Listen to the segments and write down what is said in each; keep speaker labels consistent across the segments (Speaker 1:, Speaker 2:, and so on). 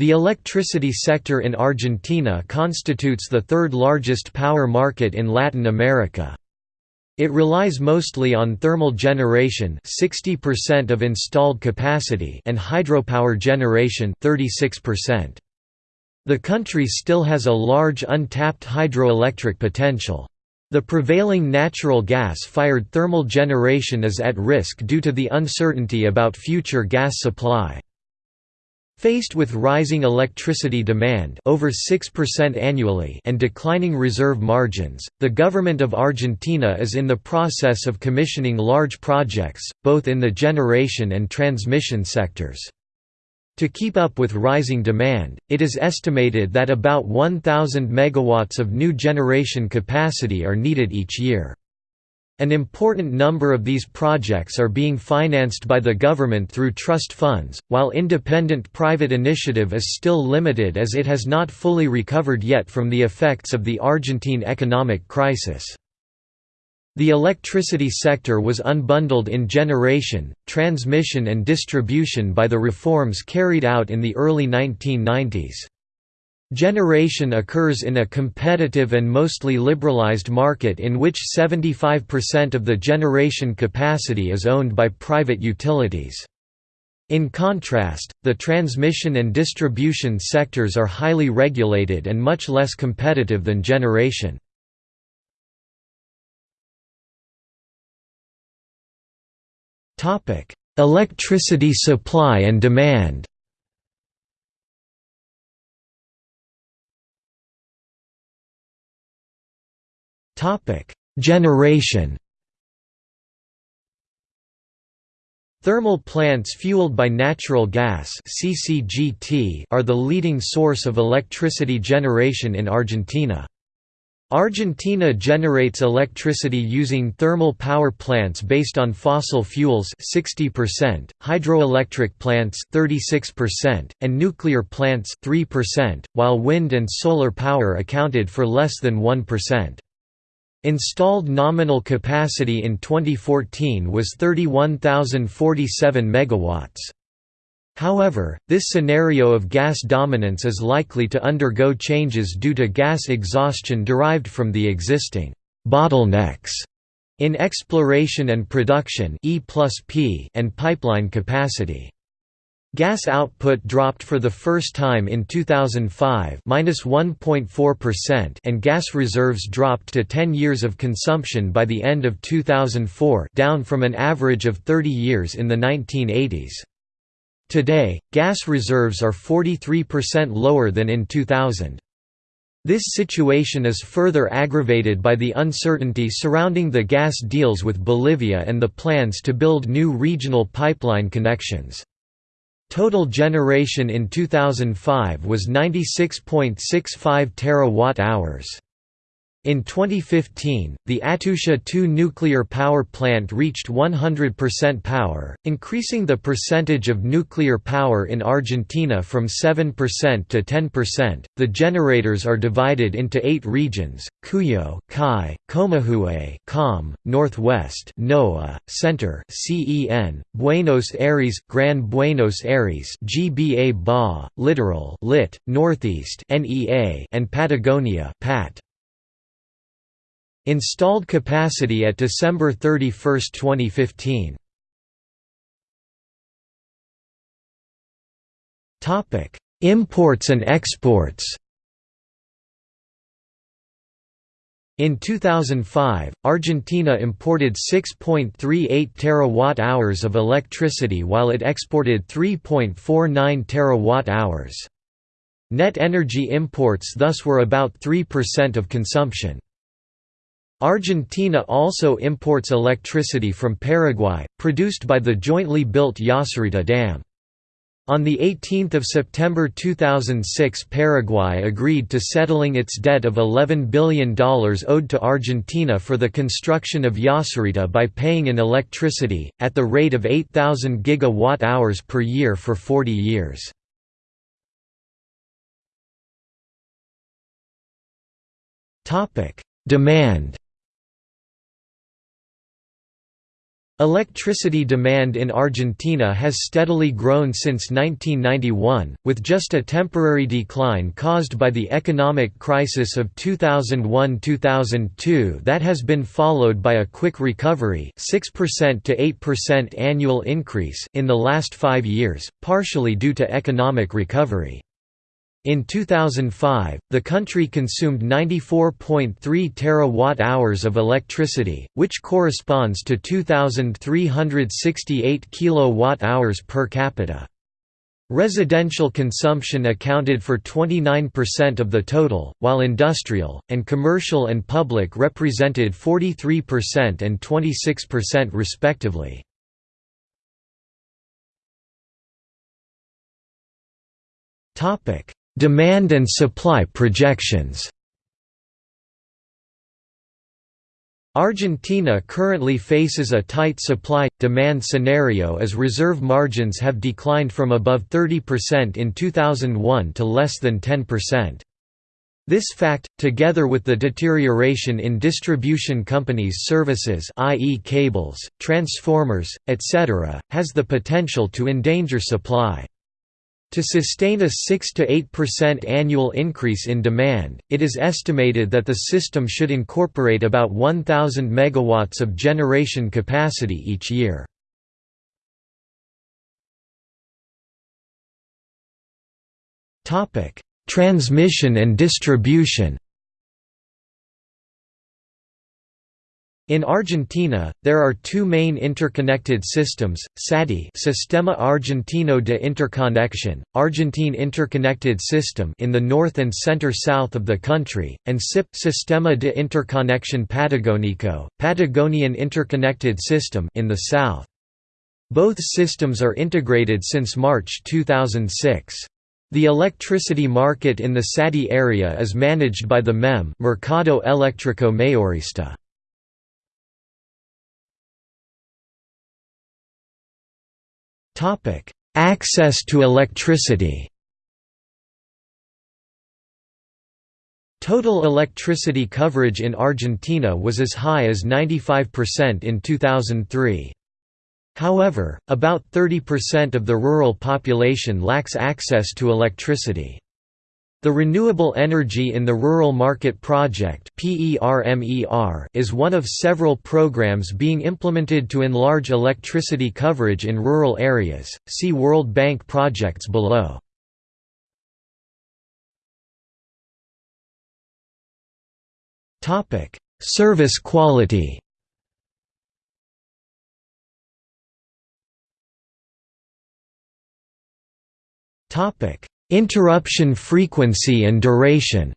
Speaker 1: The electricity sector in Argentina constitutes the third largest power market in Latin America. It relies mostly on thermal generation 60% of installed capacity and hydropower generation 36%. The country still has a large untapped hydroelectric potential. The prevailing natural gas-fired thermal generation is at risk due to the uncertainty about future gas supply. Faced with rising electricity demand over 6% annually and declining reserve margins, the government of Argentina is in the process of commissioning large projects, both in the generation and transmission sectors. To keep up with rising demand, it is estimated that about 1,000 megawatts of new generation capacity are needed each year. An important number of these projects are being financed by the government through trust funds, while independent private initiative is still limited as it has not fully recovered yet from the effects of the Argentine economic crisis. The electricity sector was unbundled in generation, transmission and distribution by the reforms carried out in the early 1990s. Generation occurs in a competitive and mostly liberalized market in which 75% of the generation capacity is owned by private utilities. In contrast, the transmission and distribution sectors are highly regulated and much less competitive than generation. Electricity supply and demand Generation Thermal plants fueled by natural gas are the leading source of electricity generation in Argentina. Argentina generates electricity using thermal power plants based on fossil fuels 60%, hydroelectric plants 36%, and nuclear plants 3%, while wind and solar power accounted for less than 1%. Installed nominal capacity in 2014 was 31,047 megawatts. However, this scenario of gas dominance is likely to undergo changes due to gas exhaustion derived from the existing bottlenecks in exploration and production and pipeline capacity. Gas output dropped for the first time in 2005 (-1.4%) and gas reserves dropped to 10 years of consumption by the end of 2004, down from an average of 30 years in the 1980s. Today, gas reserves are 43% lower than in 2000. This situation is further aggravated by the uncertainty surrounding the gas deals with Bolivia and the plans to build new regional pipeline connections. Total generation in 2005 was 96.65 terawatt-hours. In 2015, the Atucha 2 nuclear power plant reached 100% power, increasing the percentage of nuclear power in Argentina from 7% to 10%. The generators are divided into eight regions Cuyo, Kai, Comahue, Com, Northwest, NOA, Center, CEN, Buenos Aires, Gran Buenos Aires, GBA Ba, Littoral, Lit, Northeast, NEA, and Patagonia, PAT. Installed capacity at December 31, 2015. Topic: Imports and exports. In 2005, Argentina imported 6.38 terawatt-hours of electricity while it exported 3.49 terawatt-hours. Net energy imports thus were about 3% of consumption. Argentina also imports electricity from Paraguay, produced by the jointly built Yacyretá Dam. On 18 September 2006 Paraguay agreed to settling its debt of $11 billion owed to Argentina for the construction of Yacyretá by paying in electricity, at the rate of 8,000 gigawatt-hours per year for 40 years. Demand Electricity demand in Argentina has steadily grown since 1991, with just a temporary decline caused by the economic crisis of 2001–2002 that has been followed by a quick recovery 6% to 8% annual increase in the last five years, partially due to economic recovery. In 2005, the country consumed 94.3 terawatt-hours of electricity, which corresponds to 2368 kilowatt-hours per capita. Residential consumption accounted for 29% of the total, while industrial, and commercial and public represented 43% and 26% respectively. Topic Demand and supply projections Argentina currently faces a tight supply-demand scenario as reserve margins have declined from above 30% in 2001 to less than 10%. This fact, together with the deterioration in distribution companies' services i.e. cables, transformers, etc., has the potential to endanger supply. To sustain a 6–8% annual increase in demand, it is estimated that the system should incorporate about 1,000 megawatts of generation capacity each year. Transmission and distribution In Argentina, there are two main interconnected systems, SADI Sistema Argentino de Interconexión, Argentine Interconnected System in the north and center-south of the country, and SIP Sistema de Interconexión Patagónico, Patagonian Interconnected System in the south. Both systems are integrated since March 2006. The electricity market in the SADI area is managed by the MEM Mercado Eléctrico Mayorista. Access to electricity Total electricity coverage in Argentina was as high as 95% in 2003. However, about 30% of the rural population lacks access to electricity. The Renewable Energy in the Rural Market Project is one of several programs being implemented to enlarge electricity coverage in rural areas. See World Bank projects below. Topic: Service quality. Topic: Interruption frequency and duration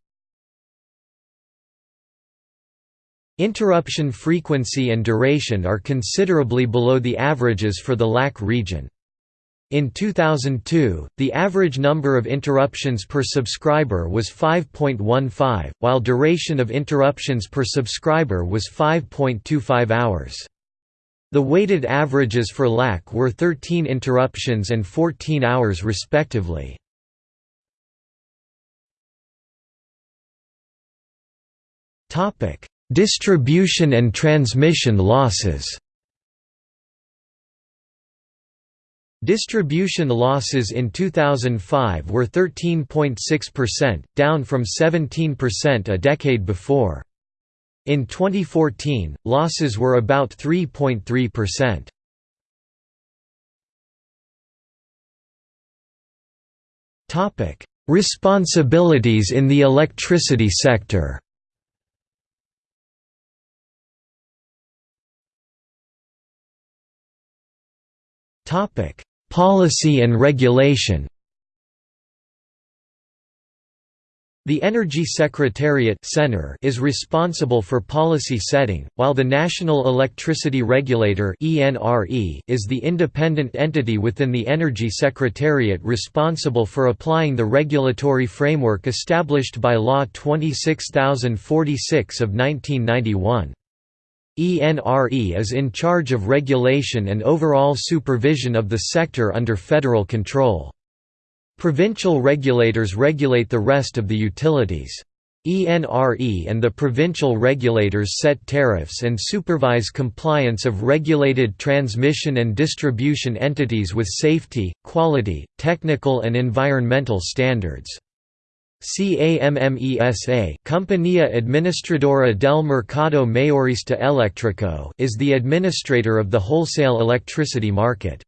Speaker 1: Interruption frequency and duration are considerably below the averages for the LAC region. In 2002, the average number of interruptions per subscriber was 5.15, while duration of interruptions per subscriber was 5.25 hours. The weighted averages for LAC were 13 interruptions and 14 hours respectively. Distribution and transmission losses. Distribution losses in 2005 were 13.6%, down from 17% a decade before. In 2014, losses were about 3.3%. Topic: Responsibilities in the electricity sector. Policy and regulation. The Energy Secretariat is responsible for policy setting, while the National Electricity Regulator is the independent entity within the Energy Secretariat responsible for applying the regulatory framework established by Law 26046 of 1991. ENRE is in charge of regulation and overall supervision of the sector under federal control. Provincial regulators regulate the rest of the utilities. ENRE and the provincial regulators set tariffs and supervise compliance of regulated transmission and distribution entities with safety, quality, technical and environmental standards. CAMMESA Compañía Administradora del Mercado Mayorista Eléctrico is the administrator of the wholesale electricity market.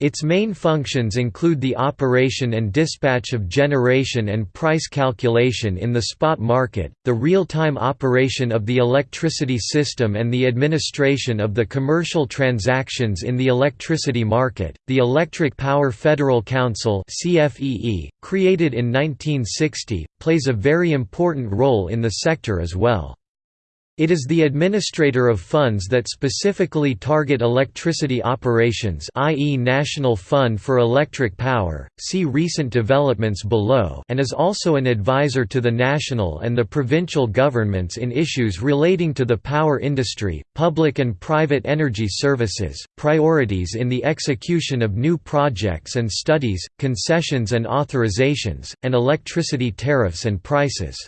Speaker 1: Its main functions include the operation and dispatch of generation and price calculation in the spot market, the real-time operation of the electricity system and the administration of the commercial transactions in the electricity market. The Electric Power Federal Council (CFEE), created in 1960, plays a very important role in the sector as well. It is the administrator of funds that specifically target electricity operations i.e. National Fund for Electric Power, see recent developments below and is also an advisor to the national and the provincial governments in issues relating to the power industry, public and private energy services, priorities in the execution of new projects and studies, concessions and authorizations, and electricity tariffs and prices.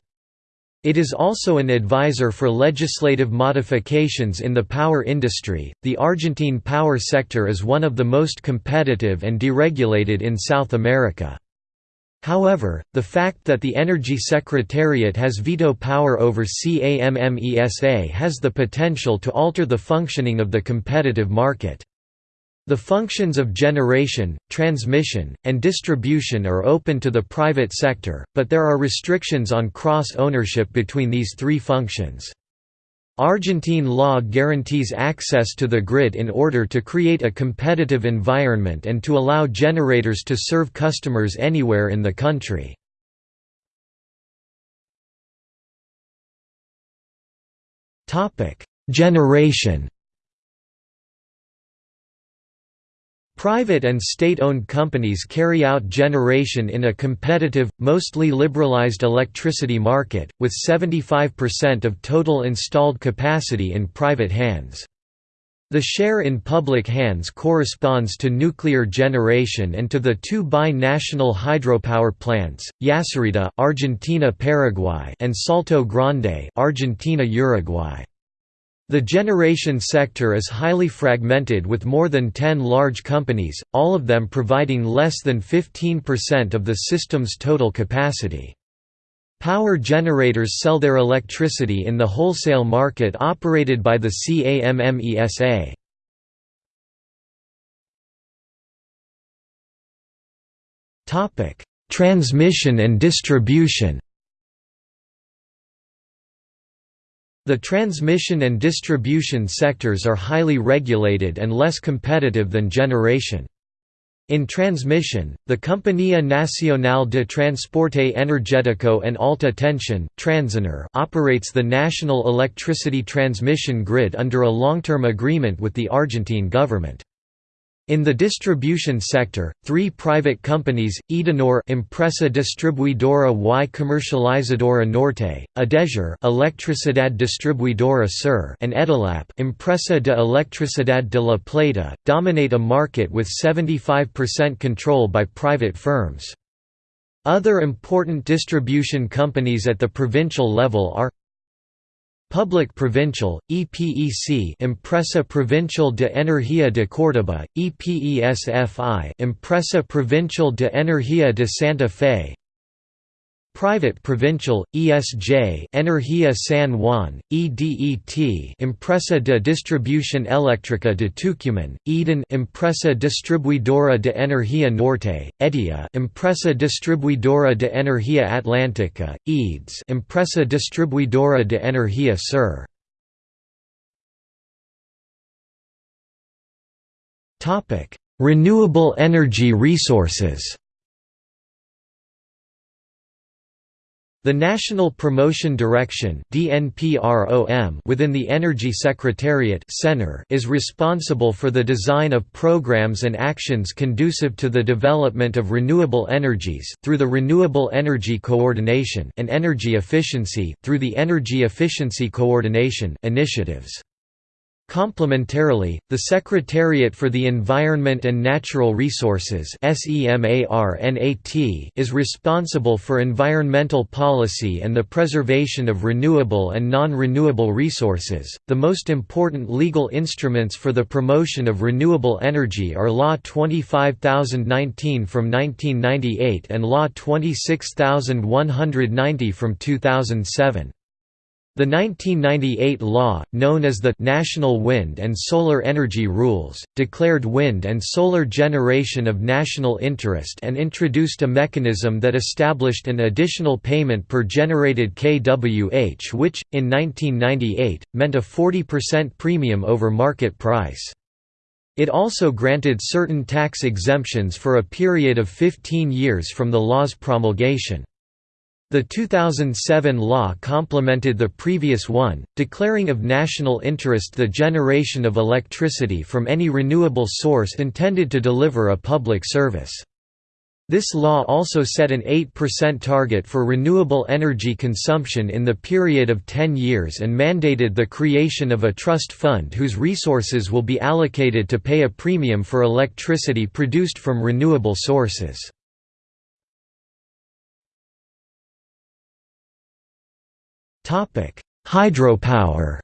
Speaker 1: It is also an advisor for legislative modifications in the power industry. The Argentine power sector is one of the most competitive and deregulated in South America. However, the fact that the Energy Secretariat has veto power over CAMMESA has the potential to alter the functioning of the competitive market. The functions of generation, transmission, and distribution are open to the private sector, but there are restrictions on cross-ownership between these three functions. Argentine law guarantees access to the grid in order to create a competitive environment and to allow generators to serve customers anywhere in the country. Generation Private and state-owned companies carry out generation in a competitive, mostly liberalized electricity market, with 75% of total installed capacity in private hands. The share in public hands corresponds to nuclear generation and to the two bi-national hydropower plants, Yacyretá, Argentina-Paraguay, and Salto Grande, Argentina-Uruguay. The generation sector is highly fragmented with more than 10 large companies, all of them providing less than 15% of the system's total capacity. Power generators sell their electricity in the wholesale market operated by the CAMMESA. Transmission and distribution The transmission and distribution sectors are highly regulated and less competitive than generation. In transmission, the Compañía Nacional de Transporte Energético and Alta Tensión operates the national electricity transmission grid under a long-term agreement with the Argentine government. In the distribution sector, three private companies, Edenor Empresa Distribuidora y Comercializadora Norte, Edesur Electricidad Distribuidora Sur and Edelap Empresa de Electricidad de la Plata, dominate a market with 75% control by private firms. Other important distribution companies at the provincial level are Public Provincial, EPEC Empresa Provincial de Energía de Córdoba, EPESFI Empresa Provincial de Energía de Santa Fe Private Provincial, ESJ Energía San Juan, EDET Empresa de Distribución Eléctrica de Tucumán, EDEN Empresa Distribuidora de Energía Norte, EDIA Empresa Distribuidora de Energía Atlántica, EDES Empresa Distribuidora de Energía Sur Renewable energy resources The National Promotion Direction within the Energy Secretariat is responsible for the design of programs and actions conducive to the development of renewable energies through the Renewable Energy Coordination and energy efficiency through the Energy Efficiency Coordination initiatives. Complementarily, the Secretariat for the Environment and Natural Resources is responsible for environmental policy and the preservation of renewable and non-renewable resources. The most important legal instruments for the promotion of renewable energy are Law 25019 from 1998 and Law 26190 from 2007. The 1998 law, known as the National Wind and Solar Energy Rules, declared wind and solar generation of national interest and introduced a mechanism that established an additional payment per generated kWh which, in 1998, meant a 40% premium over market price. It also granted certain tax exemptions for a period of 15 years from the law's promulgation. The 2007 law complemented the previous one, declaring of national interest the generation of electricity from any renewable source intended to deliver a public service. This law also set an 8% target for renewable energy consumption in the period of 10 years and mandated the creation of a trust fund whose resources will be allocated to pay a premium for electricity produced from renewable sources. Hydropower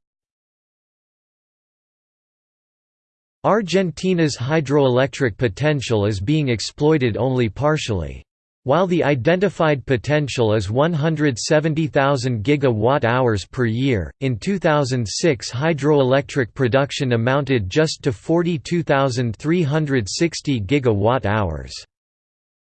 Speaker 1: Argentina's hydroelectric potential is being exploited only partially. While the identified potential is 170,000 gigawatt-hours per year, in 2006 hydroelectric production amounted just to 42,360 gigawatt-hours.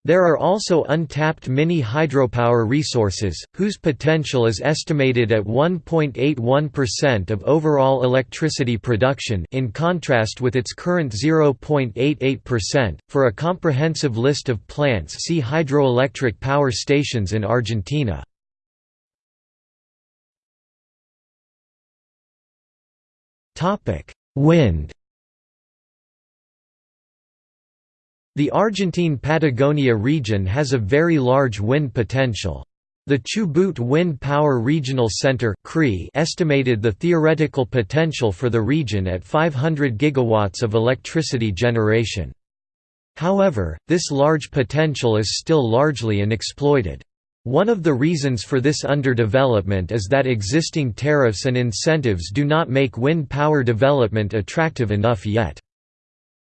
Speaker 1: There are also untapped mini hydropower resources, whose potential is estimated at 1.81% of overall electricity production in contrast with its current 0.88%. For a comprehensive list of plants see hydroelectric power stations in Argentina. Topic: Wind The Argentine Patagonia region has a very large wind potential. The Chubut Wind Power Regional Center estimated the theoretical potential for the region at 500 gigawatts of electricity generation. However, this large potential is still largely unexploited. One of the reasons for this underdevelopment is that existing tariffs and incentives do not make wind power development attractive enough yet.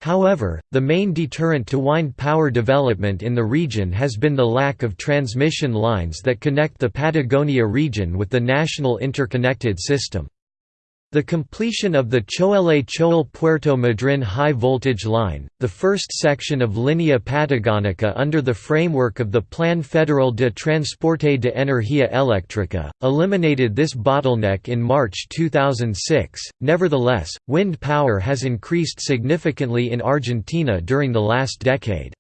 Speaker 1: However, the main deterrent to wind power development in the region has been the lack of transmission lines that connect the Patagonia region with the national interconnected system. The completion of the Choele Choel Puerto Madryn high voltage line, the first section of Línea Patagónica under the framework of the Plan Federal de Transporte de Energía Eléctrica, eliminated this bottleneck in March 2006. Nevertheless, wind power has increased significantly in Argentina during the last decade.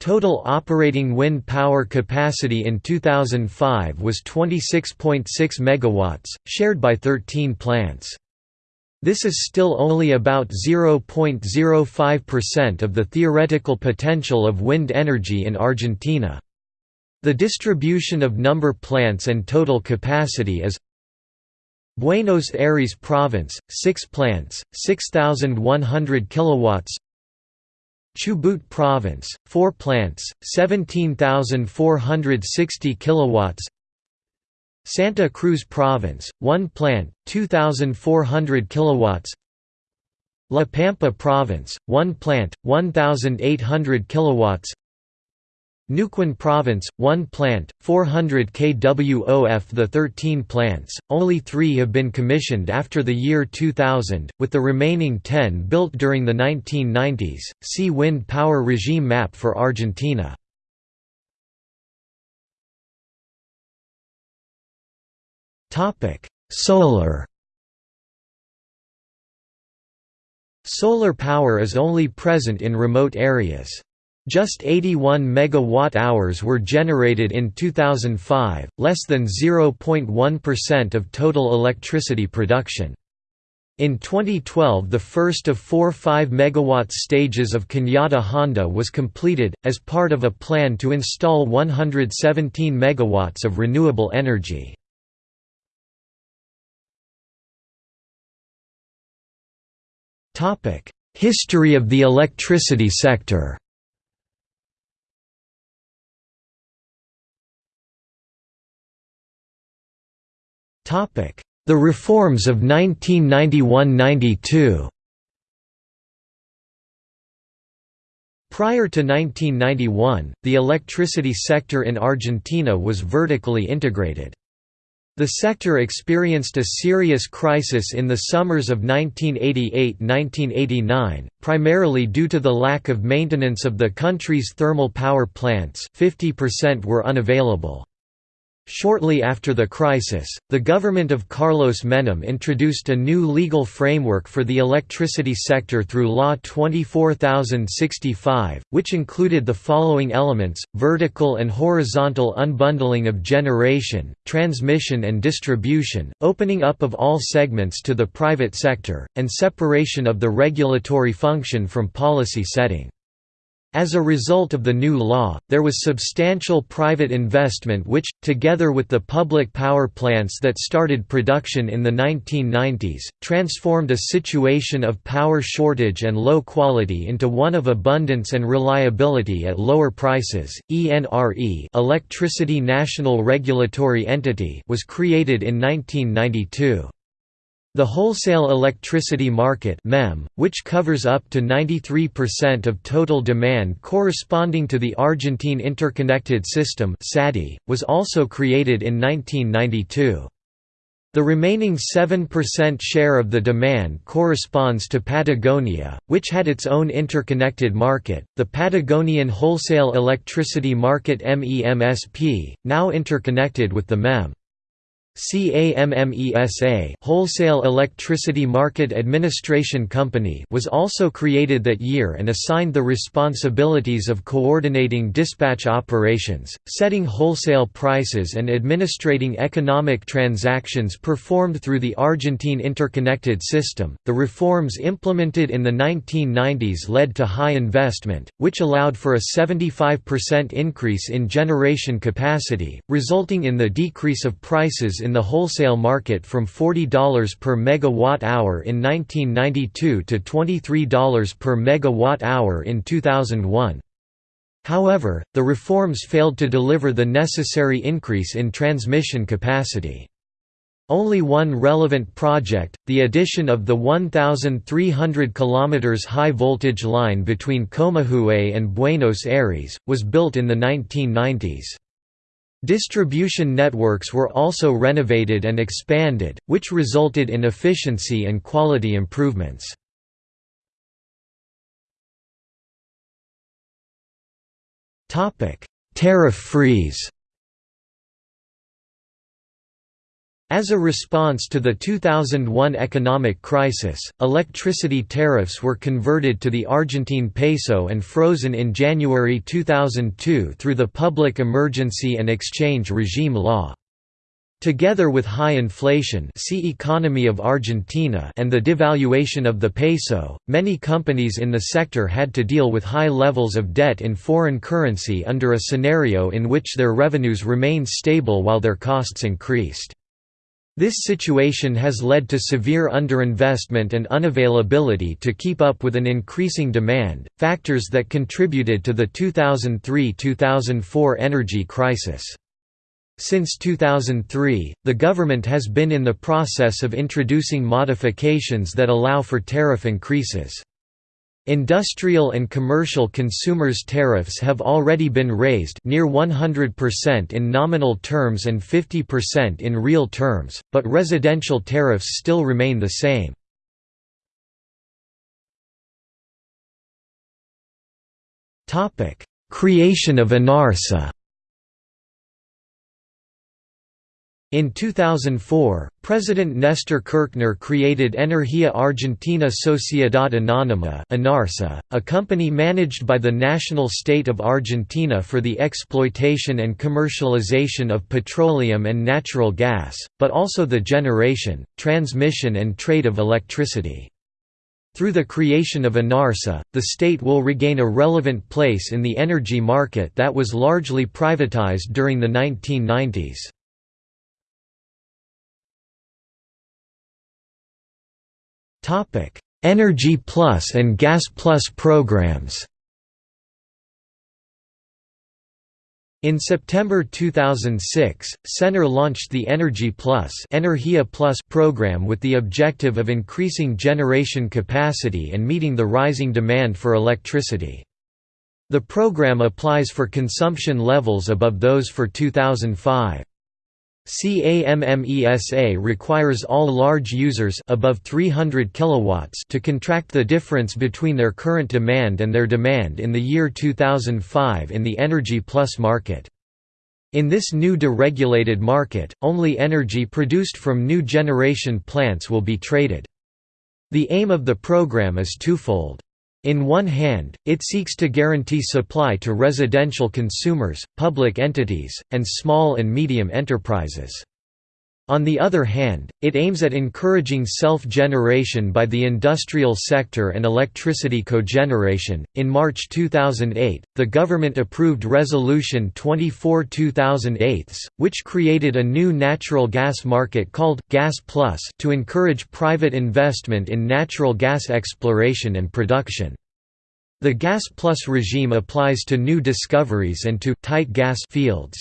Speaker 1: Total operating wind power capacity in 2005 was 26.6 MW, shared by 13 plants. This is still only about 0.05% of the theoretical potential of wind energy in Argentina. The distribution of number plants and total capacity is Buenos Aires Province, 6 plants, 6,100 kilowatts Chubut Province, 4 plants, 17,460 kilowatts. Santa Cruz Province, 1 plant, 2,400 kilowatts. La Pampa Province, 1 plant, 1,800 kilowatts. Neuquén Province, 1 plant, 400 kWof The 13 plants, only three have been commissioned after the year 2000, with the remaining 10 built during the 1990s. See Wind power regime map for Argentina. Solar Solar power is only present in remote areas. Just 81 megawatt-hours were generated in 2005, less than 0.1% of total electricity production. In 2012 the first of four 5 MW stages of Cañada Honda was completed, as part of a plan to install 117 MW of renewable energy. History of the electricity sector The reforms of 1991–92 Prior to 1991, the electricity sector in Argentina was vertically integrated. The sector experienced a serious crisis in the summers of 1988–1989, primarily due to the lack of maintenance of the country's thermal power plants 50% were unavailable. Shortly after the crisis, the government of Carlos Menem introduced a new legal framework for the electricity sector through Law 24065, which included the following elements, vertical and horizontal unbundling of generation, transmission and distribution, opening up of all segments to the private sector, and separation of the regulatory function from policy setting. As a result of the new law, there was substantial private investment which, together with the public power plants that started production in the 1990s, transformed a situation of power shortage and low quality into one of abundance and reliability at lower prices. ENRE Electricity National Regulatory Entity was created in 1992. The wholesale electricity market MEM, which covers up to 93% of total demand corresponding to the Argentine Interconnected System was also created in 1992. The remaining 7% share of the demand corresponds to Patagonia, which had its own interconnected market, the Patagonian Wholesale Electricity Market MEMSP, now interconnected with the MEM. CAMMESA Wholesale Electricity Market Administration Company was also created that year and assigned the responsibilities of coordinating dispatch operations, setting wholesale prices and administrating economic transactions performed through the Argentine interconnected system. The reforms implemented in the 1990s led to high investment, which allowed for a 75% increase in generation capacity, resulting in the decrease of prices in the wholesale market from $40 per megawatt-hour in 1992 to $23 per megawatt-hour in 2001. However, the reforms failed to deliver the necessary increase in transmission capacity. Only one relevant project, the addition of the 1,300 km high-voltage line between Comahue and Buenos Aires, was built in the 1990s. Distribution networks were also renovated and expanded, which resulted in efficiency and quality improvements. Tariff freeze As a response to the 2001 economic crisis, electricity tariffs were converted to the Argentine peso and frozen in January 2002 through the Public Emergency and Exchange Regime Law. Together with high inflation see economy of Argentina and the devaluation of the peso, many companies in the sector had to deal with high levels of debt in foreign currency under a scenario in which their revenues remained stable while their costs increased. This situation has led to severe underinvestment and unavailability to keep up with an increasing demand, factors that contributed to the 2003–2004 energy crisis. Since 2003, the government has been in the process of introducing modifications that allow for tariff increases. Industrial and commercial consumers tariffs have already been raised near 100% in nominal terms and 50% in real terms, but residential tariffs still remain the same. Creation of ENARSA In 2004, President Nestor Kirchner created Energía Argentina Sociedad Anónima a company managed by the national state of Argentina for the exploitation and commercialization of petroleum and natural gas, but also the generation, transmission and trade of electricity. Through the creation of ENARSA, the state will regain a relevant place in the energy market that was largely privatized during the 1990s. Energy Plus and Gas Plus programs In September 2006, CENER launched the Energy Plus, Energia Plus program with the objective of increasing generation capacity and meeting the rising demand for electricity. The program applies for consumption levels above those for 2005. CAMMESA requires all large users above 300 kilowatts to contract the difference between their current demand and their demand in the year 2005 in the Energy Plus market. In this new deregulated market, only energy produced from new generation plants will be traded. The aim of the program is twofold. In one hand, it seeks to guarantee supply to residential consumers, public entities, and small and medium enterprises. On the other hand, it aims at encouraging self-generation by the industrial sector and electricity cogeneration. In March 2008, the government approved Resolution 24/2008, which created a new natural gas market called Gas Plus to encourage private investment in natural gas exploration and production. The Gas Plus regime applies to new discoveries and to tight gas fields.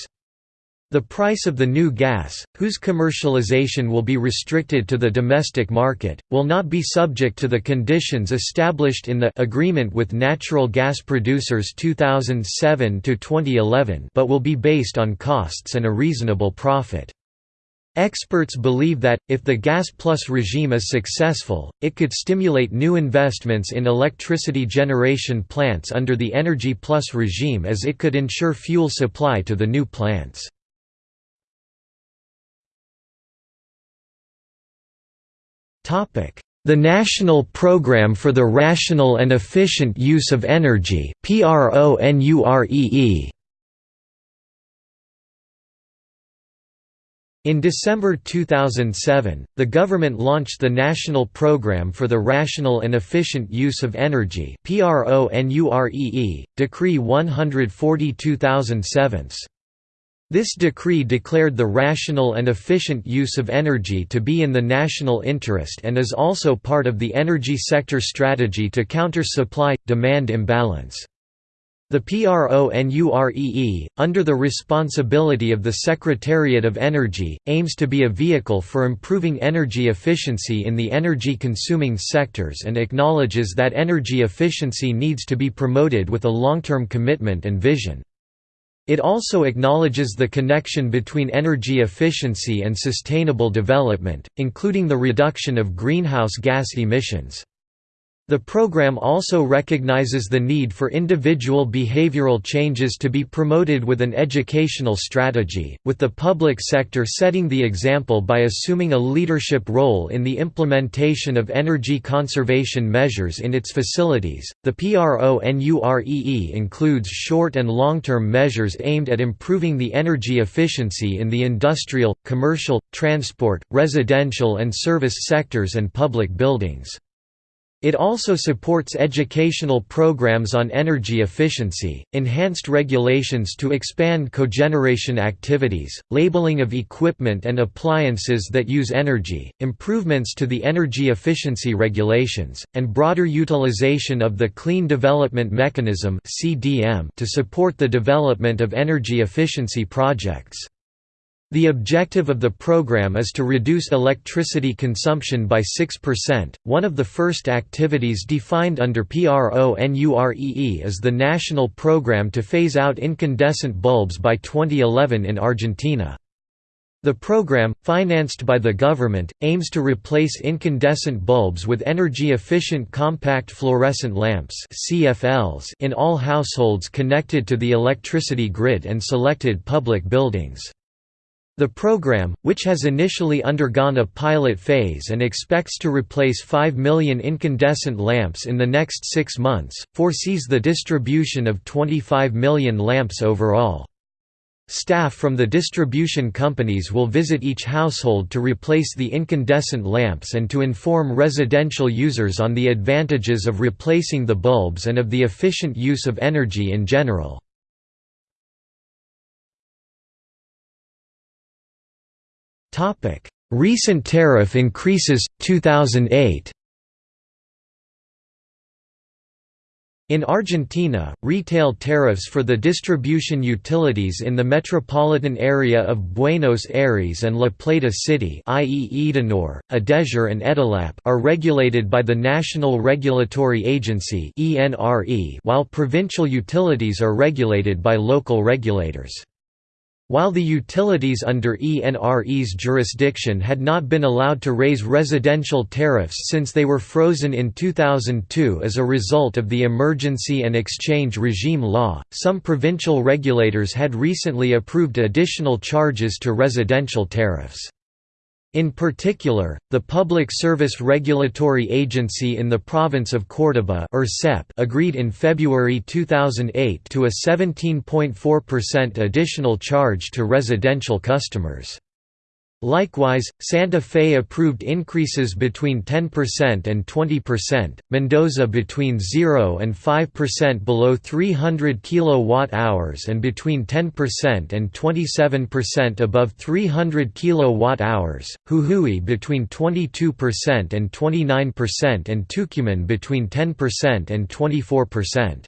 Speaker 1: The price of the new gas, whose commercialization will be restricted to the domestic market, will not be subject to the conditions established in the Agreement with Natural Gas Producers 2007 to 2011, but will be based on costs and a reasonable profit. Experts believe that, if the Gas Plus regime is successful, it could stimulate new investments in electricity generation plants under the Energy Plus regime as it could ensure fuel supply to the new plants. The National Programme for the Rational and Efficient Use of Energy In December 2007, the government launched the National Programme for the Rational and Efficient Use of Energy Decree 140 2007. This decree declared the rational and efficient use of energy to be in the national interest and is also part of the energy sector strategy to counter supply-demand imbalance. The PRONUREE, under the responsibility of the Secretariat of Energy, aims to be a vehicle for improving energy efficiency in the energy-consuming sectors and acknowledges that energy efficiency needs to be promoted with a long-term commitment and vision. It also acknowledges the connection between energy efficiency and sustainable development, including the reduction of greenhouse gas emissions. The program also recognizes the need for individual behavioral changes to be promoted with an educational strategy, with the public sector setting the example by assuming a leadership role in the implementation of energy conservation measures in its facilities. The PRONUREE includes short and long term measures aimed at improving the energy efficiency in the industrial, commercial, transport, residential, and service sectors and public buildings. It also supports educational programs on energy efficiency, enhanced regulations to expand cogeneration activities, labeling of equipment and appliances that use energy, improvements to the energy efficiency regulations, and broader utilization of the Clean Development Mechanism to support the development of energy efficiency projects. The objective of the program is to reduce electricity consumption by 6%. One of the first activities defined under PRONUREE is the national program to phase out incandescent bulbs by 2011 in Argentina. The program, financed by the government, aims to replace incandescent bulbs with energy-efficient compact fluorescent lamps in all households connected to the electricity grid and selected public buildings. The program, which has initially undergone a pilot phase and expects to replace 5 million incandescent lamps in the next six months, foresees the distribution of 25 million lamps overall. Staff from the distribution companies will visit each household to replace the incandescent lamps and to inform residential users on the advantages of replacing the bulbs and of the efficient use of energy in general. Recent tariff increases 2008 In Argentina, retail tariffs for the distribution utilities in the metropolitan area of Buenos Aires and La Plata City i.e. Edenor, Edesur and Edelap are regulated by the National Regulatory Agency while provincial utilities are regulated by local regulators. While the utilities under ENRE's jurisdiction had not been allowed to raise residential tariffs since they were frozen in 2002 as a result of the Emergency and Exchange Regime Law, some provincial regulators had recently approved additional charges to residential tariffs. In particular, the Public Service Regulatory Agency in the province of Córdoba agreed in February 2008 to a 17.4% additional charge to residential customers. Likewise, Santa Fe approved increases between 10% and 20%, Mendoza between 0 and 5% below 300 kWh and between 10% and 27% above 300 kWh, Jujuy between 22% and 29% and Tucumán between 10% and 24%.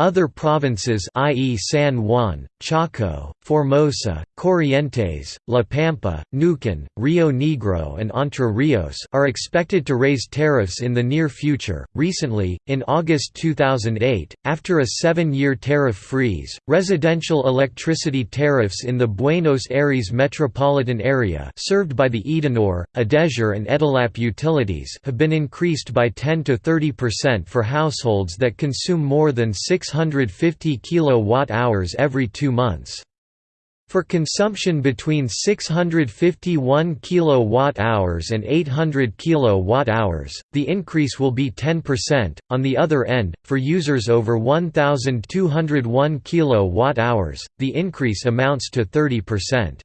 Speaker 1: Other provinces i.e. San Juan, Chaco, Formosa, Corrientes, La Pampa, Neuquén, Rio Negro and Entre Rios are expected to raise tariffs in the near future. Recently, in August 2008, after a 7-year tariff freeze, residential electricity tariffs in the Buenos Aires metropolitan area served by the Edenor, Edesur and Edelap utilities have been increased by 10 to 30% for households that consume more than 650 kilowatt-hours every 2 months. For consumption between 651 kWh and 800 kWh, the increase will be 10%. On the other end, for users over 1201 kWh, the increase amounts to 30%.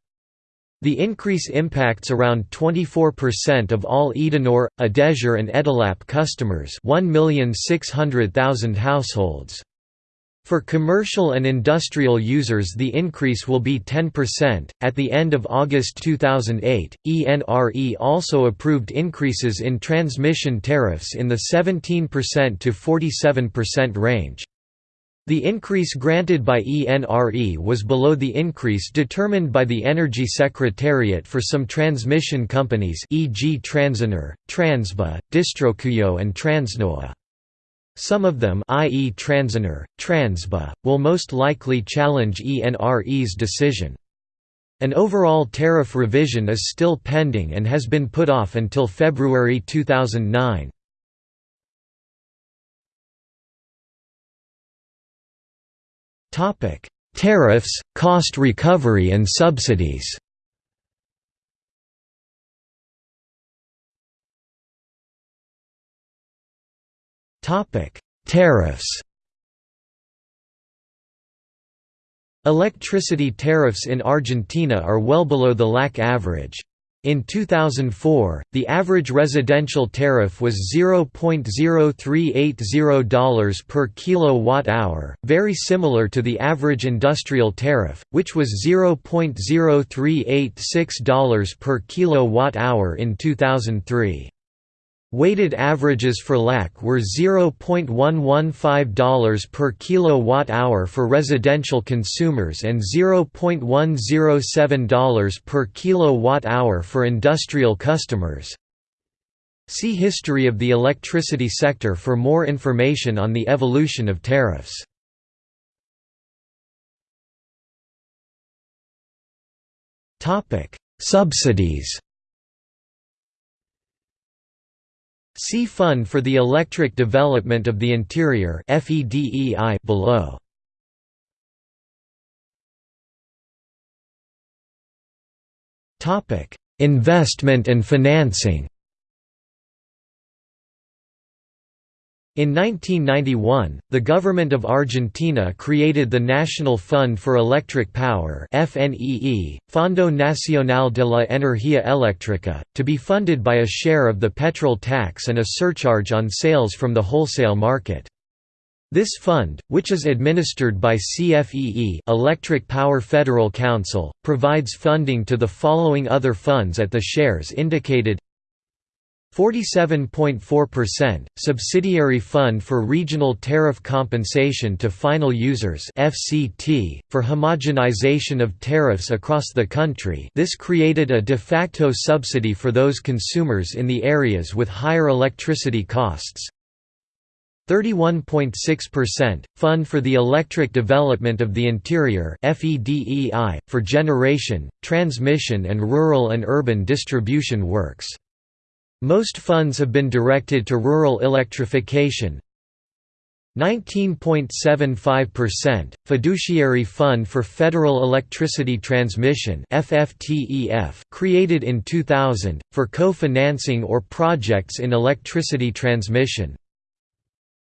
Speaker 1: The increase impacts around 24% of all Edenor, Edesur and Edelap customers 1,600,000 households. For commercial and industrial users the increase will be 10%. At the end of August 2008, ENRE also approved increases in transmission tariffs in the 17% to 47% range. The increase granted by ENRE was below the increase determined by the Energy Secretariat for some transmission companies e.g. Transener, Transba, Districuyo and Transnoa. Some of them i.e. Transener, Transba, will most likely challenge ENRE's decision. An overall tariff revision is still pending and has been put off until February 2009. Tariffs, cost recovery and subsidies Tariffs. Electricity tariffs in Argentina are well below the LAC average. In 2004, the average residential tariff was $0.0380 per kilowatt-hour, very similar to the average industrial tariff, which was $0.0386 per kilowatt-hour in 2003. Weighted averages for LAC were $0.115 per kilowatt-hour for residential consumers and $0.107 per kilowatt-hour for industrial customers. See History of the electricity sector for more information on the evolution of tariffs. Subsidies See Fund for the Electric Development of the Interior below. Investment and financing In 1991, the government of Argentina created the National Fund for Electric Power FNEE, Fondo Nacional de la Energía Eléctrica, to be funded by a share of the petrol tax and a surcharge on sales from the wholesale market. This fund, which is administered by CFEE Electric Power Federal Council, provides funding to the following other funds at the shares indicated 47.4%, Subsidiary Fund for Regional Tariff Compensation to Final Users FCT, for homogenization of tariffs across the country this created a de facto subsidy for those consumers in the areas with higher electricity costs. 31.6%, Fund for the Electric Development of the Interior for generation, transmission and rural and urban distribution works. Most funds have been directed to rural electrification. 19.75%, Fiduciary Fund for Federal Electricity Transmission created in 2000, for co-financing or projects in electricity transmission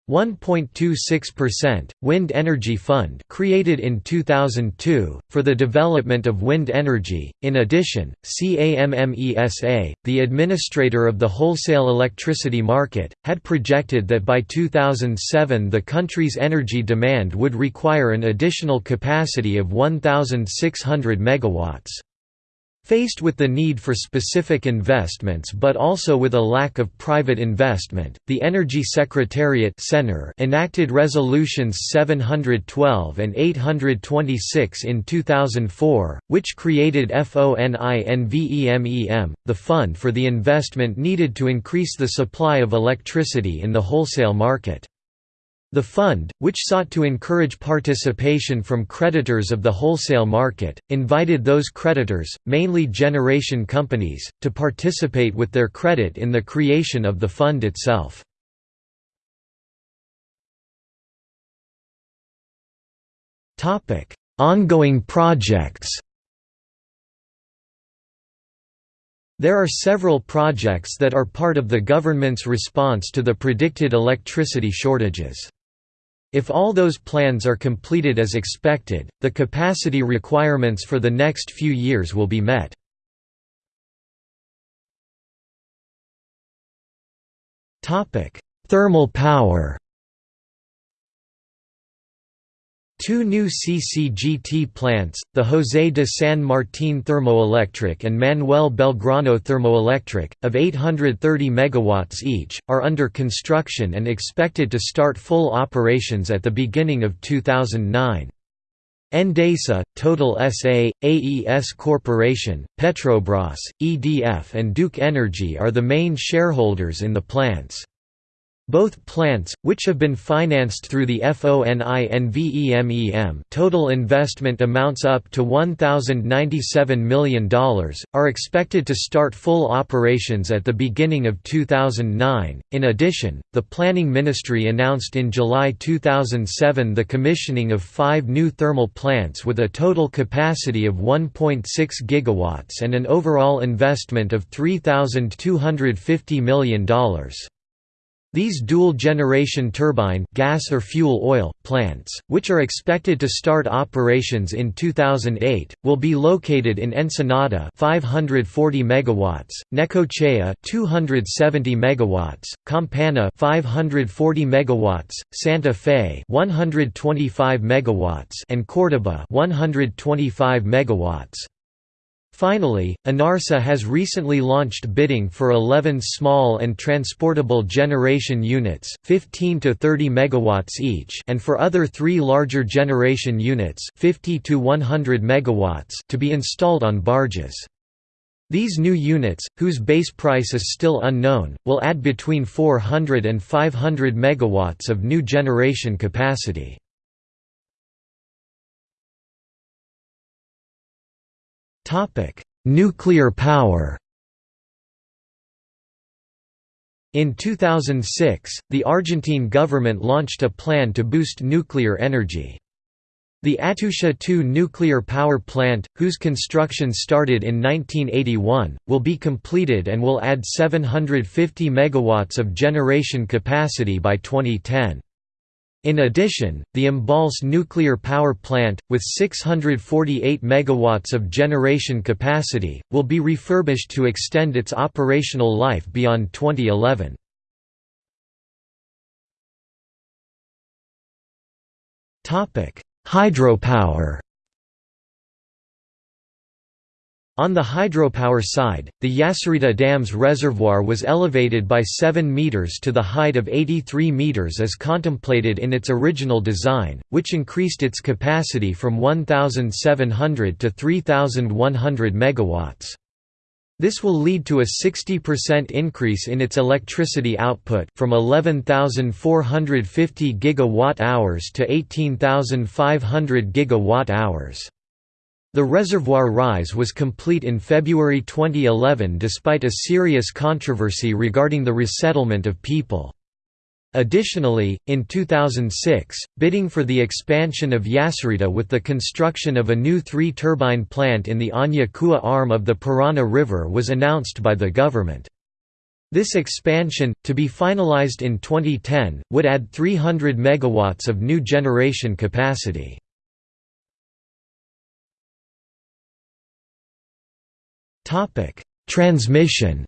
Speaker 1: 1.26%, Wind Energy Fund created in 2002, for the development of wind energy. In addition, CAMMESA, the administrator of the wholesale electricity market, had projected that by 2007 the country's energy demand would require an additional capacity of 1,600 megawatts. Faced with the need for specific investments but also with a lack of private investment, the Energy Secretariat enacted Resolutions 712 and 826 in 2004, which created FONINVEMEM, the fund for the investment needed to increase the supply of electricity in the wholesale market. The fund, which sought to encourage participation from creditors of the wholesale market, invited those creditors, mainly generation companies, to participate with their credit in the creation of the fund itself. Ongoing projects There are several projects that are part of the government's response to the predicted electricity shortages. If all those plans are completed as expected, the capacity requirements for the next few years will be met. Thermal power Two new CCGT plants, the José de San Martín Thermoelectric and Manuel Belgrano Thermoelectric, of 830 MW each, are under construction and expected to start full operations at the beginning of 2009. Endesa, Total SA, AES Corporation, Petrobras, EDF and Duke Energy are the main shareholders in the plants. Both plants, which have been financed through the FONINVEMEM total investment amounts up to $1,097 million, are expected to start full operations at the beginning of 2009. In addition, the Planning Ministry announced in July 2007 the commissioning of five new thermal plants with a total capacity of 1.6 GW and an overall investment of $3,250 million. These dual-generation turbine gas or fuel-oil plants, which are expected to start operations in 2008, will be located in Ensenada 540 megawatts, Necochea 270 megawatts, Campana 540 megawatts, Santa Fe 125 megawatts, and Córdoba 125 megawatts. Finally, ENARSA has recently launched bidding for 11 small and transportable generation units 15 to 30 megawatts each and for other three larger generation units 50 to 100 megawatts to be installed on barges. These new units, whose base price is still unknown, will add between 400 and 500 megawatts of new generation capacity. Nuclear power In 2006, the Argentine government launched a plan to boost nuclear energy. The Atucha 2 nuclear power plant, whose construction started in 1981, will be completed and will add 750 megawatts of generation capacity by 2010. In addition, the Embalse nuclear power plant, with 648 MW of generation capacity, will be refurbished to extend its operational life beyond 2011. Hydropower On the hydropower side, the Yacyretá Dam's reservoir was elevated by 7 meters to the height of 83 meters as contemplated in its original design, which increased its capacity from 1,700 to 3,100 megawatts. This will lead to a 60% increase in its electricity output from 11,450 gigawatt-hours to 18,500 gigawatt-hours. The reservoir rise was complete in February 2011 despite a serious controversy regarding the resettlement of people. Additionally, in 2006, bidding for the expansion of Yacyretá with the construction of a new three-turbine plant in the Aña Cuá arm of the Parana River was announced by the government. This expansion, to be finalized in 2010, would add 300 megawatts of new generation capacity. Transmission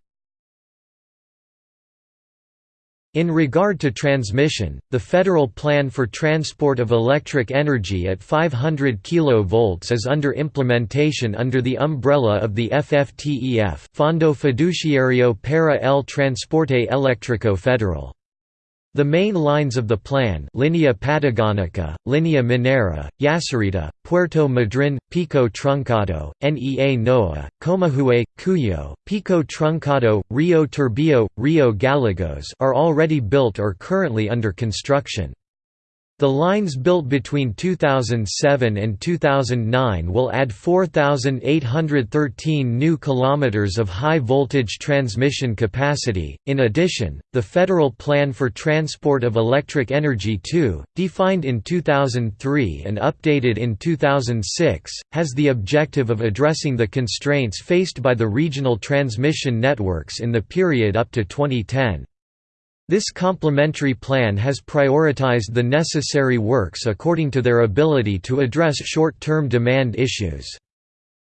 Speaker 1: In regard to transmission, the federal plan for transport of electric energy at 500 kV is under implementation under the umbrella of the FFTEF Fondo Fiduciario para el Transporte Eléctrico Federal. The main lines of the plan Linea Patagónica, Linea Minera, Yacyretá, Puerto Madryn, Pico Truncado, NEA Noa, Comahue, Cuyo, Pico Truncado, Rio Turbio, Rio Gallegos are already built or currently under construction. The lines built between 2007 and 2009 will add 4,813 new kilometers of high-voltage transmission capacity. In addition, the Federal Plan for Transport of Electric Energy 2, defined in 2003 and updated in 2006, has the objective of addressing the constraints faced by the regional transmission networks in the period up to 2010. This complementary plan has prioritized the necessary works according to their ability to address short-term demand issues.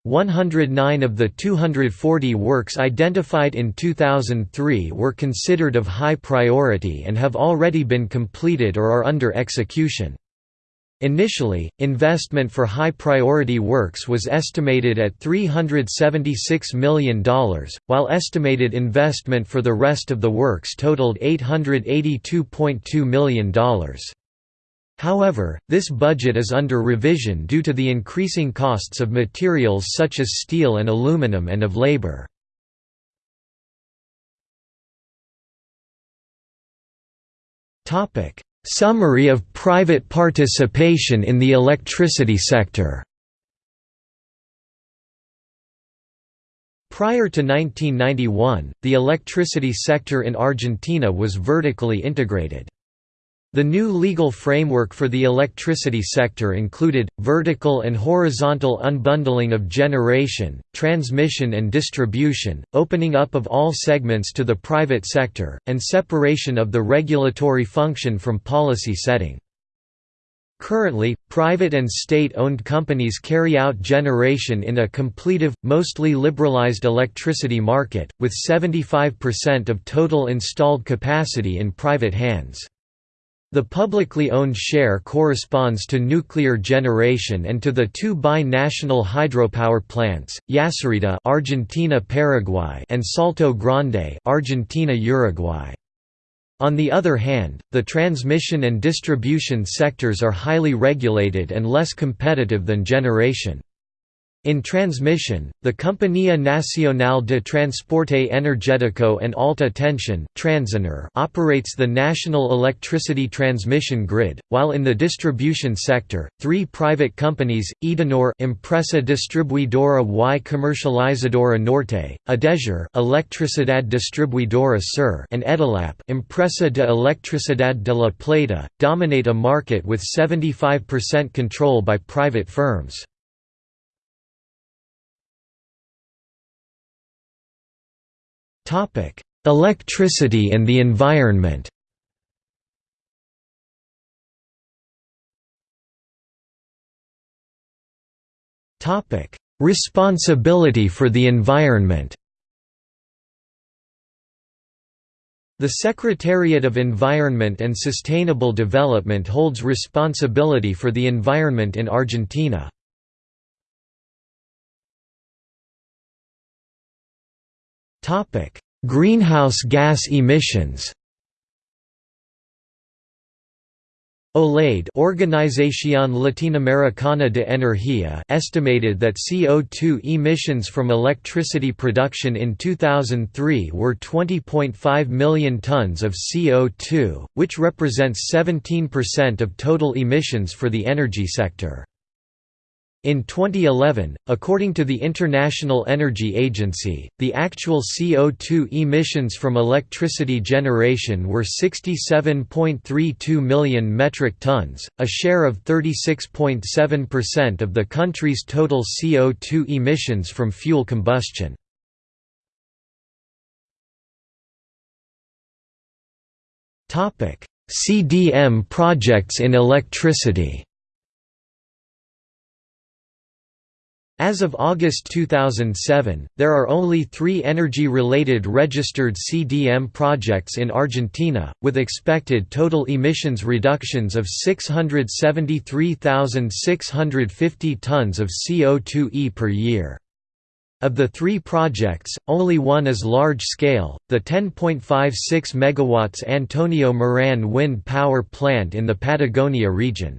Speaker 1: 109 of the 240 works identified in 2003 were considered of high priority and have already been completed or are under execution. Initially, investment for high-priority works was estimated at $376 million, while estimated investment for the rest of the works totaled $882.2 million. However, this budget is under revision due to the increasing costs of materials such as steel and aluminum and of labor. Summary of private participation in the electricity sector Prior to 1991, the electricity sector in Argentina was vertically integrated. The new legal framework for the electricity sector included, vertical and horizontal unbundling of generation, transmission and distribution, opening up of all segments to the private sector, and separation of the regulatory function from policy setting. Currently, private and state-owned companies carry out generation in a completive, mostly liberalized electricity market, with 75% of total installed capacity in private hands. The publicly owned share corresponds to nuclear generation and to the two bi-national hydropower plants, Yacyretá Argentina Paraguay and Salto Grande Argentina Uruguay. On the other hand, the transmission and distribution sectors are highly regulated and less competitive than generation. In transmission, the Compañía Nacional de Transporte Energético and Alta Tensión operates the national electricity transmission grid, while in the distribution sector, three private companies, Edenor Empresa Distribuidora y Comercializadora Norte, Edesur Electricidad Distribuidora Sur and Edelap Empresa de Electricidad de la Plata, dominate a market with 75% control by private firms. Topic: Electricity and the environment. Topic: Responsibility for the environment. The Secretariat of Environment and Sustainable Development holds responsibility for the environment in Argentina. Greenhouse gas emissions OLADE Organización Latinoamericana de Energía estimated that CO2 emissions from electricity production in 2003 were 20.5 million tons of CO2, which represents 17% of total emissions for the energy sector. In 2011, according to the International Energy Agency, the actual CO2 emissions from electricity generation were 67.32 million metric tons, a share of 36.7% of the country's total CO2 emissions from fuel combustion. CDM projects in electricity As of August 2007, there are only three energy-related registered CDM projects in Argentina, with expected total emissions reductions of 673,650 tons of CO2e per year. Of the three projects, only one is large-scale, the 10.56 MW Antonio Moran wind power plant in the Patagonia region.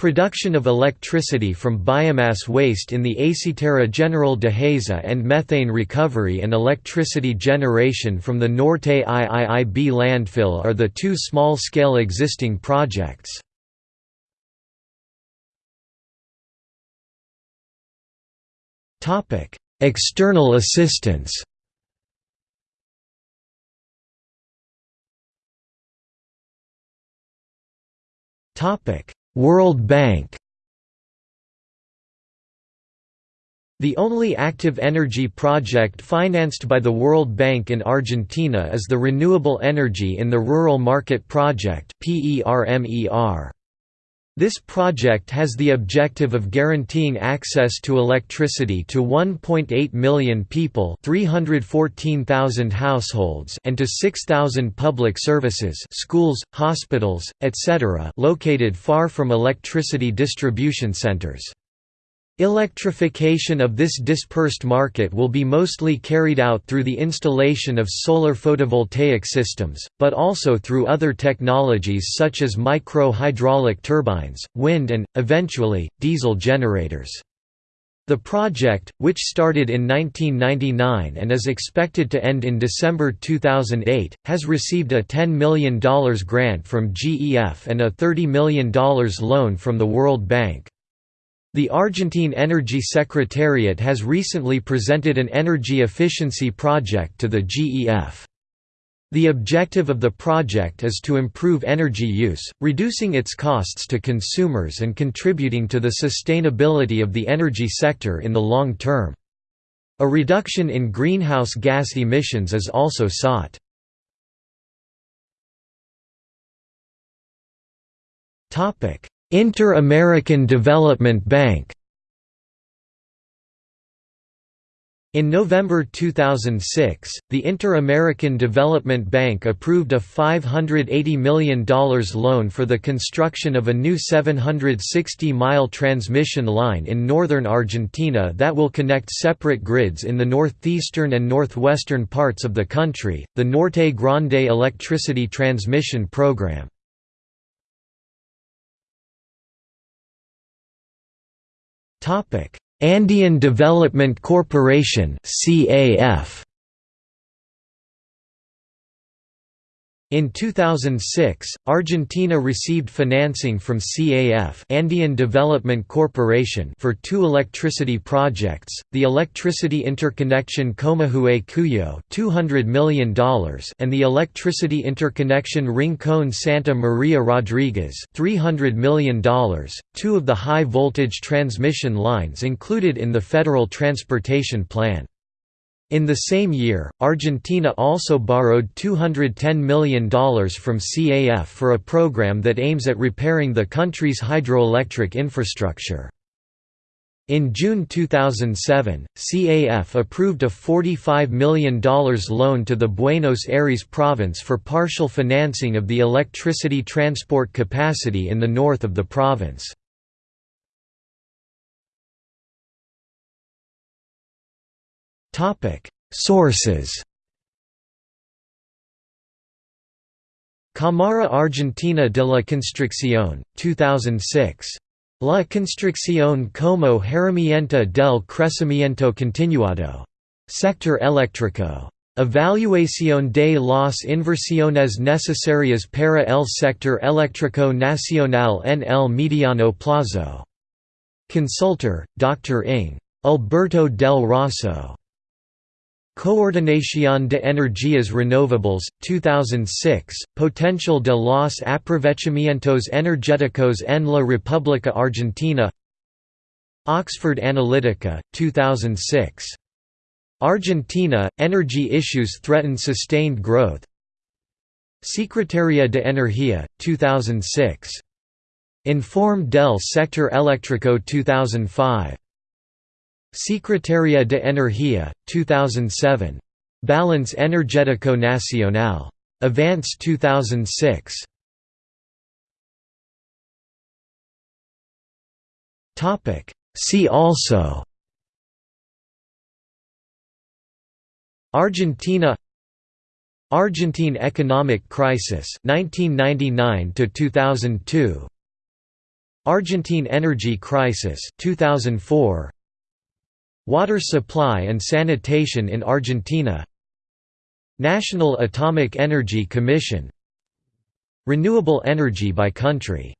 Speaker 1: Production of electricity from biomass waste in the Aceitera General Deheza and methane recovery and electricity generation from the Norte IIIB landfill are the two small-scale existing projects. External assistance Topic World Bank. The only active energy project financed by the World Bank in Argentina is the Renewable Energy in the Rural Market Project this project has the objective of guaranteeing access to electricity to 1.8 million people 314,000 households and to 6,000 public services schools, hospitals, etc. located far from electricity distribution centers. Electrification of this dispersed market will be mostly carried out through the installation of solar photovoltaic systems, but also through other technologies such as micro-hydraulic turbines, wind and, eventually, diesel generators. The project, which started in 1999 and is expected to end in December 2008, has received a $10 million grant from GEF and a $30 million loan from the World Bank. The Argentine Energy Secretariat has recently presented an energy efficiency project to the GEF. The objective of the project is to improve energy use, reducing its costs to consumers and contributing to the sustainability of the energy sector in the long term. A reduction in greenhouse gas emissions is also sought. Inter-American Development Bank In November 2006, the Inter-American Development Bank approved a $580 million loan for the construction of a new 760-mile transmission line in northern Argentina that will connect separate grids in the northeastern and northwestern parts of the country, the Norte Grande Electricity Transmission Program. Andean Development Corporation CAF In 2006, Argentina received financing from CAF Andean Development Corporation for two electricity projects, the Electricity Interconnection Comahue-Cuyo $200 million and the Electricity Interconnection Rincón-Santa Maria Rodriguez $300 million, two of the high-voltage transmission lines included in the Federal Transportation Plan. In the same year, Argentina also borrowed $210 million from CAF for a program that aims at repairing the country's hydroelectric infrastructure. In June 2007, CAF approved a $45 million loan to the Buenos Aires province for partial financing of the electricity transport capacity in the north of the province. Sources Cámara Argentina de la Construcción, 2006. La construcción como herramienta del crecimiento continuado. Sector eléctrico. Evaluación de las inversiones necesarias para el sector eléctrico nacional en el mediano plazo. Consultor, Dr. Ing. Alberto del Rosso. Coordinación de Energías Renovables, 2006, Potencial de los Aprovechamientos Energéticos en la República Argentina Oxford Analytica, 2006. Argentina, energy issues threaten sustained growth Secretaría de Energía, 2006. Informe del Sector Eléctrico 2005. Secretaría de Energía, 2007. Balance Energético Nacional. Avance 2006. See also Argentina Argentine economic crisis 1999 to 2002 Argentine energy crisis 2004 Water supply and sanitation in Argentina National Atomic Energy Commission Renewable energy by country.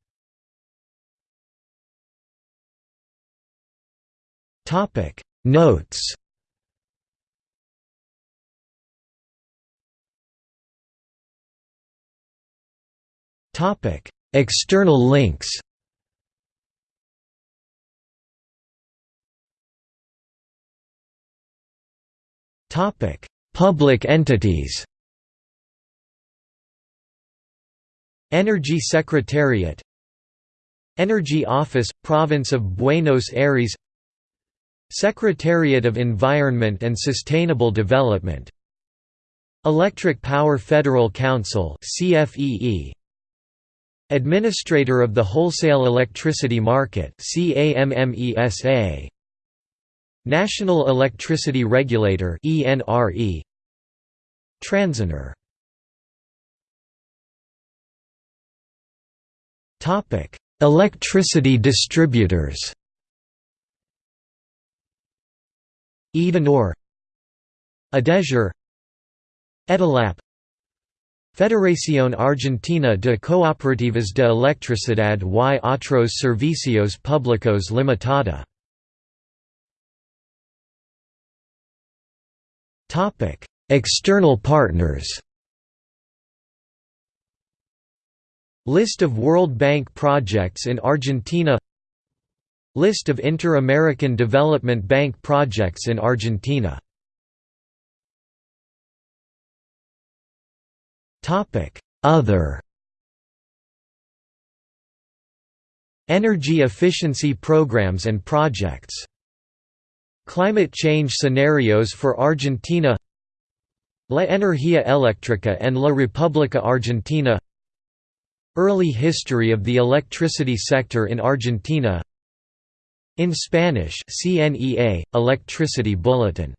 Speaker 1: Notes. External links Public entities. Energy Secretariat. Energy Office, Province of Buenos Aires. Secretariat of Environment and Sustainable Development. Electric Power Federal Council CFEE Administrator of the Wholesale Electricity Market National Electricity Regulator ENRE Transener Topic. Electricity distributors. Edenor. Edesur Edelap Federación Argentina de Cooperativas de Electricidad y Otros Servicios Públicos Limitada External partners List of World Bank projects in Argentina List of Inter-American Development Bank projects in Argentina Topic: Other Energy efficiency programs and projects Climate change scenarios for Argentina La Energía Eléctrica and La República Argentina Early history of the electricity sector in Argentina. In Spanish CNEA, Electricity Bulletin